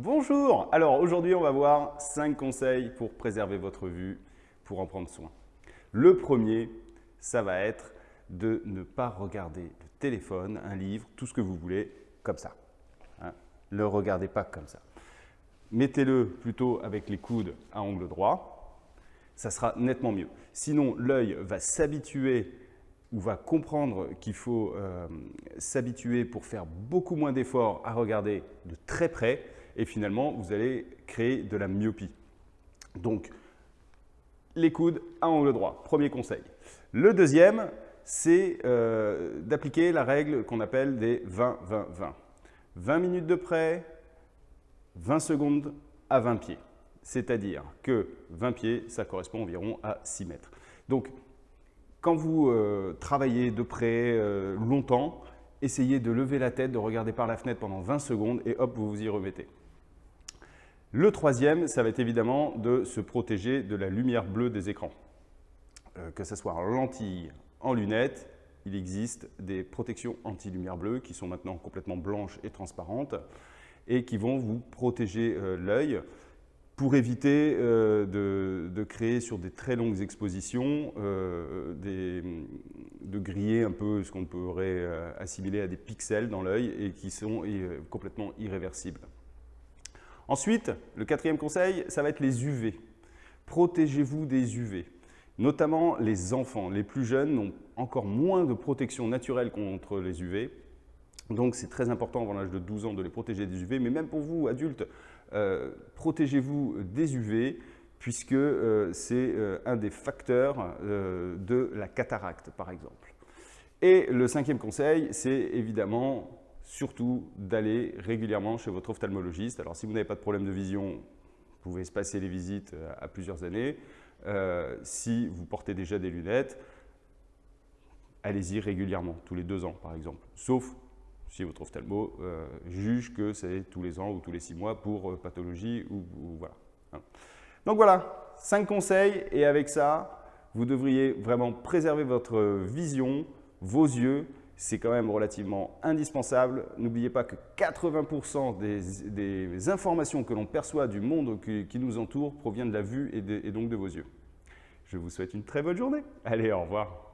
Bonjour Alors aujourd'hui on va voir 5 conseils pour préserver votre vue, pour en prendre soin. Le premier, ça va être de ne pas regarder le téléphone, un livre, tout ce que vous voulez, comme ça. Ne hein. le regardez pas comme ça. Mettez-le plutôt avec les coudes à angle droit, ça sera nettement mieux. Sinon, l'œil va s'habituer ou va comprendre qu'il faut euh, s'habituer pour faire beaucoup moins d'efforts à regarder de très près et finalement, vous allez créer de la myopie. Donc, les coudes à angle droit, premier conseil. Le deuxième, c'est euh, d'appliquer la règle qu'on appelle des 20-20-20. 20 minutes de près, 20 secondes à 20 pieds. C'est-à-dire que 20 pieds, ça correspond environ à 6 mètres. Donc, quand vous euh, travaillez de près euh, longtemps, essayez de lever la tête, de regarder par la fenêtre pendant 20 secondes et hop, vous vous y remettez. Le troisième, ça va être évidemment de se protéger de la lumière bleue des écrans. Euh, que ce soit en lentille, en lunettes, il existe des protections anti-lumière bleue qui sont maintenant complètement blanches et transparentes et qui vont vous protéger l'œil pour éviter euh, de, créer sur des très longues expositions, euh, de griller un peu ce qu'on pourrait euh, assimiler à des pixels dans l'œil et qui sont complètement irréversibles. Ensuite, le quatrième conseil, ça va être les UV. Protégez-vous des UV. Notamment les enfants, les plus jeunes ont encore moins de protection naturelle contre les UV. Donc c'est très important avant l'âge de 12 ans de les protéger des UV, mais même pour vous, adultes, euh, protégez-vous des UV puisque euh, c'est euh, un des facteurs de la cataracte, par exemple. Et le cinquième conseil, c'est évidemment surtout d'aller régulièrement chez votre ophtalmologiste. Alors si vous n'avez pas de problème de vision, vous pouvez espacer les visites à plusieurs années. si vous portez déjà des lunettes, allez-y régulièrement, tous les deux ans par exemple. Sauf si votre ophtalmo euh, juge que c'est tous les ans ou tous les six mois pour euh, pathologie ou, voilà. Hein. Donc voilà, cinq conseils et avec ça, vous devriez vraiment préserver votre vision, vos yeux. C'est quand même relativement indispensable. N'oubliez pas que 80% des, informations que l'on perçoit du monde qui, nous entoure proviennent de la vue et donc de vos yeux. Je vous souhaite une très bonne journée. Allez, au revoir.